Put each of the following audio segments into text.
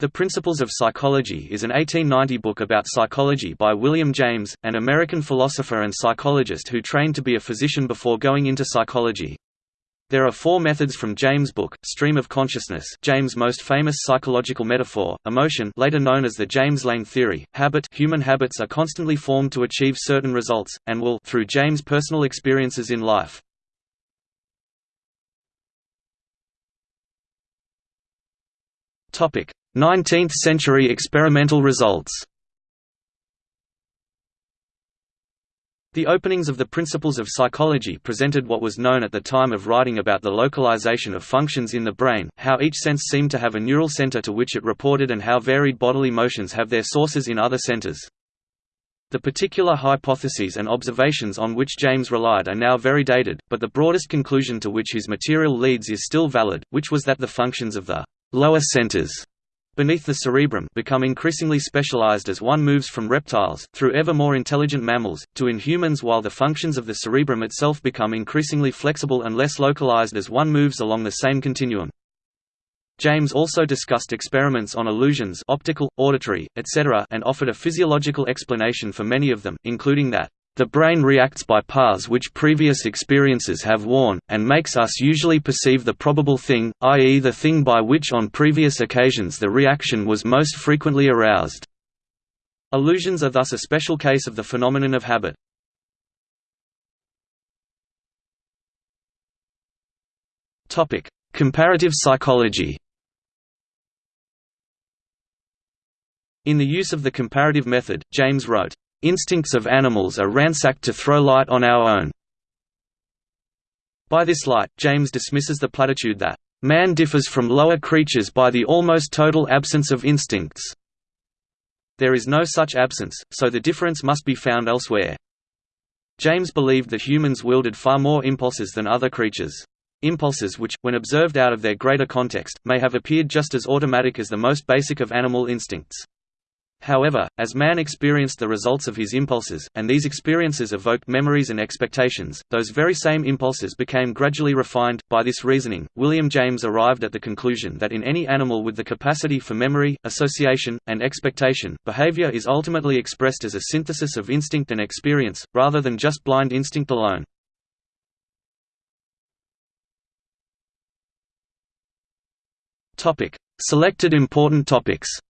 The Principles of Psychology is an 1890 book about psychology by William James, an American philosopher and psychologist who trained to be a physician before going into psychology. There are four methods from James' book, Stream of Consciousness James' most famous psychological metaphor, emotion later known as the James Lange theory, habit human habits are constantly formed to achieve certain results, and will through James' personal experiences in life. Topic: 19th-century experimental results The openings of the Principles of Psychology presented what was known at the time of writing about the localization of functions in the brain, how each sense seemed to have a neural center to which it reported and how varied bodily motions have their sources in other centers. The particular hypotheses and observations on which James relied are now very dated, but the broadest conclusion to which his material leads is still valid, which was that the functions of the lower centers beneath the cerebrum become increasingly specialized as one moves from reptiles, through ever more intelligent mammals, to in humans while the functions of the cerebrum itself become increasingly flexible and less localized as one moves along the same continuum. James also discussed experiments on illusions optical, auditory, etc. and offered a physiological explanation for many of them, including that the brain reacts by paths which previous experiences have worn, and makes us usually perceive the probable thing, i.e. the thing by which on previous occasions the reaction was most frequently aroused. Illusions are thus a special case of the phenomenon of habit. Comparative psychology In the use of the comparative method, James wrote, Instincts of animals are ransacked to throw light on our own. By this light, James dismisses the platitude that, "...man differs from lower creatures by the almost total absence of instincts." There is no such absence, so the difference must be found elsewhere. James believed that humans wielded far more impulses than other creatures. Impulses which, when observed out of their greater context, may have appeared just as automatic as the most basic of animal instincts. However, as man experienced the results of his impulses, and these experiences evoked memories and expectations, those very same impulses became gradually refined. By this reasoning, William James arrived at the conclusion that in any animal with the capacity for memory, association, and expectation, behavior is ultimately expressed as a synthesis of instinct and experience, rather than just blind instinct alone. Selected important topics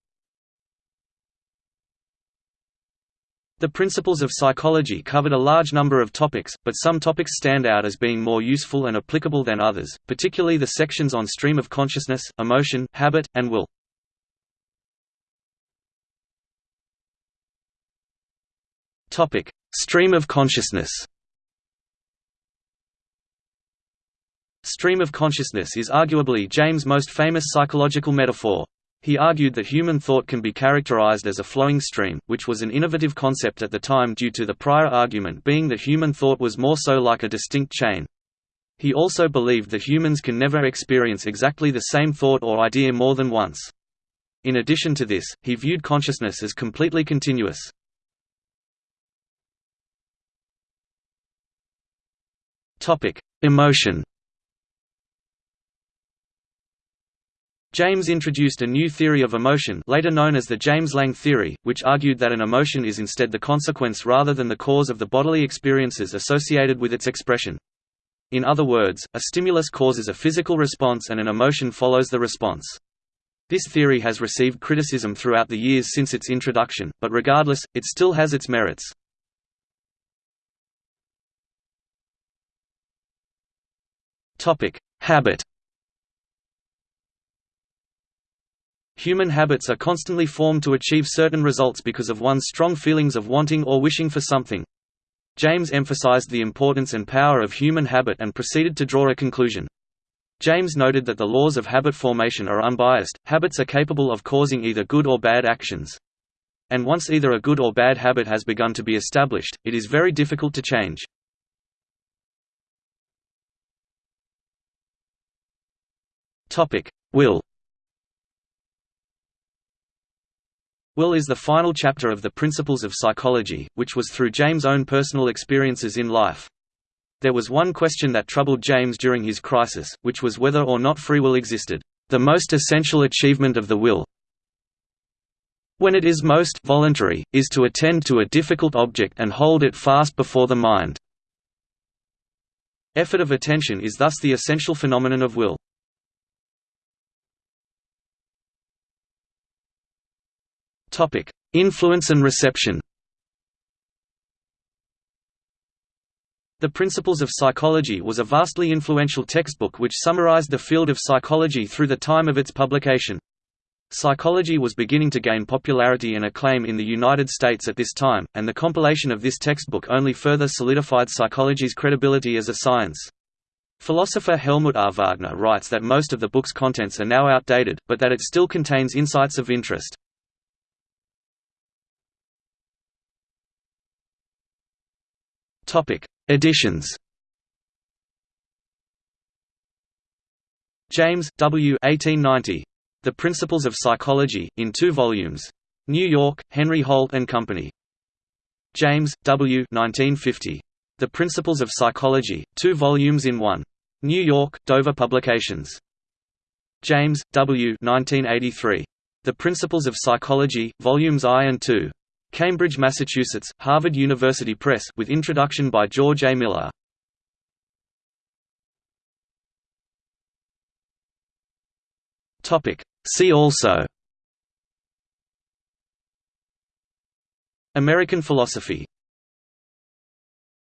The principles of psychology covered a large number of topics, but some topics stand out as being more useful and applicable than others, particularly the sections on stream of consciousness, emotion, habit, and will. Topic: Stream of consciousness. Stream of consciousness is arguably James' most famous psychological metaphor. He argued that human thought can be characterized as a flowing stream, which was an innovative concept at the time due to the prior argument being that human thought was more so like a distinct chain. He also believed that humans can never experience exactly the same thought or idea more than once. In addition to this, he viewed consciousness as completely continuous. Emotion James introduced a new theory of emotion later known as the James-Lange theory, which argued that an emotion is instead the consequence rather than the cause of the bodily experiences associated with its expression. In other words, a stimulus causes a physical response and an emotion follows the response. This theory has received criticism throughout the years since its introduction, but regardless, it still has its merits. Habit Human habits are constantly formed to achieve certain results because of one's strong feelings of wanting or wishing for something. James emphasized the importance and power of human habit and proceeded to draw a conclusion. James noted that the laws of habit formation are unbiased, habits are capable of causing either good or bad actions. And once either a good or bad habit has begun to be established, it is very difficult to change. Will Will is the final chapter of the Principles of Psychology, which was through James' own personal experiences in life. There was one question that troubled James during his crisis, which was whether or not free will existed, the most essential achievement of the will. when it is most voluntary, is to attend to a difficult object and hold it fast before the mind. Effort of attention is thus the essential phenomenon of will. Influence and reception The Principles of Psychology was a vastly influential textbook which summarized the field of psychology through the time of its publication. Psychology was beginning to gain popularity and acclaim in the United States at this time, and the compilation of this textbook only further solidified psychology's credibility as a science. Philosopher Helmut R. Wagner writes that most of the book's contents are now outdated, but that it still contains insights of interest. Editions James, W. 1890. The Principles of Psychology, in two volumes. New York, Henry Holt and Company. James, W. 1950. The Principles of Psychology, two volumes in one. New York, Dover Publications. James, W. 1983. The Principles of Psychology, Volumes I and II. Cambridge, Massachusetts, Harvard University Press with introduction by George A. Miller. See also American philosophy